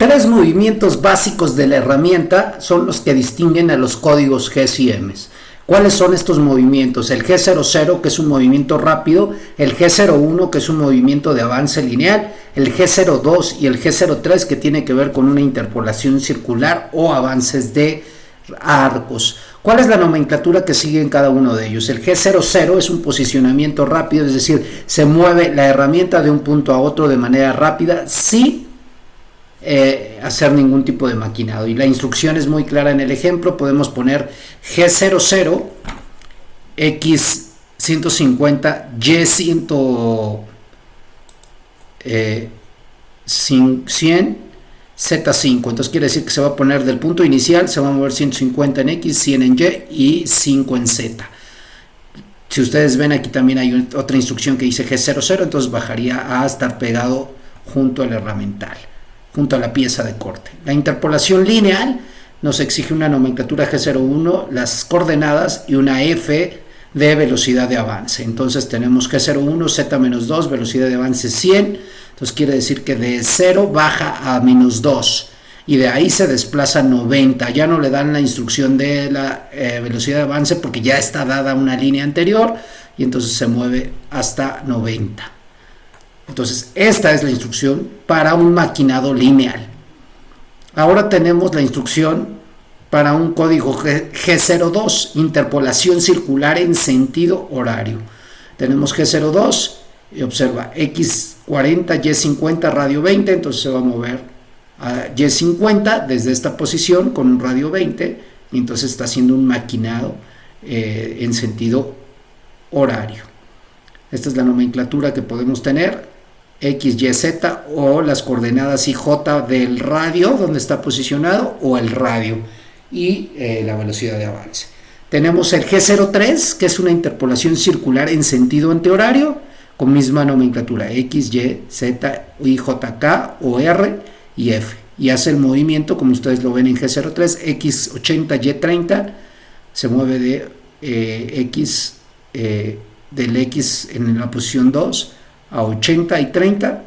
Tres movimientos básicos de la herramienta son los que distinguen a los códigos GS y Ms. ¿Cuáles son estos movimientos? El G00, que es un movimiento rápido, el G01, que es un movimiento de avance lineal, el G02 y el G03, que tiene que ver con una interpolación circular o avances de arcos. ¿Cuál es la nomenclatura que sigue en cada uno de ellos? El G00 es un posicionamiento rápido, es decir, se mueve la herramienta de un punto a otro de manera rápida, sí eh, hacer ningún tipo de maquinado. Y la instrucción es muy clara en el ejemplo. Podemos poner G00, X150, Y100, eh, 100, Z5. Entonces quiere decir que se va a poner del punto inicial, se va a mover 150 en X, 100 en Y y 5 en Z. Si ustedes ven aquí también hay otra instrucción que dice G00, entonces bajaría a estar pegado junto al herramental junto a la pieza de corte. La interpolación lineal nos exige una nomenclatura G01, las coordenadas y una F de velocidad de avance. Entonces tenemos G01, Z-2, velocidad de avance 100, entonces quiere decir que de 0 baja a menos 2 y de ahí se desplaza 90. Ya no le dan la instrucción de la eh, velocidad de avance porque ya está dada una línea anterior y entonces se mueve hasta 90. Entonces, esta es la instrucción para un maquinado lineal. Ahora tenemos la instrucción para un código G02, interpolación circular en sentido horario. Tenemos G02 y observa X40, Y50, radio 20, entonces se va a mover a Y50 desde esta posición con un radio 20 y entonces está haciendo un maquinado eh, en sentido horario. Esta es la nomenclatura que podemos tener X, Y, Z o las coordenadas y J del radio donde está posicionado o el radio y eh, la velocidad de avance. Tenemos el G03 que es una interpolación circular en sentido antihorario con misma nomenclatura X, Y, Z, Y, J, K o R y F y hace el movimiento como ustedes lo ven en G03 X80, Y30 se mueve de eh, X eh, del X en la posición 2 a 80 y 30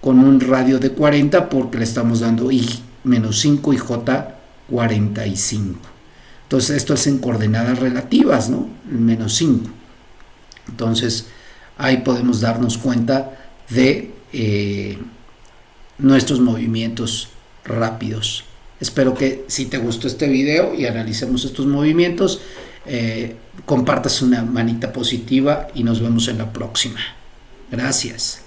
con un radio de 40 porque le estamos dando I menos 5 y J 45. Entonces esto es en coordenadas relativas, ¿no? Menos 5. Entonces ahí podemos darnos cuenta de eh, nuestros movimientos rápidos. Espero que si te gustó este video y analicemos estos movimientos, eh, compartas una manita positiva y nos vemos en la próxima. Gracias.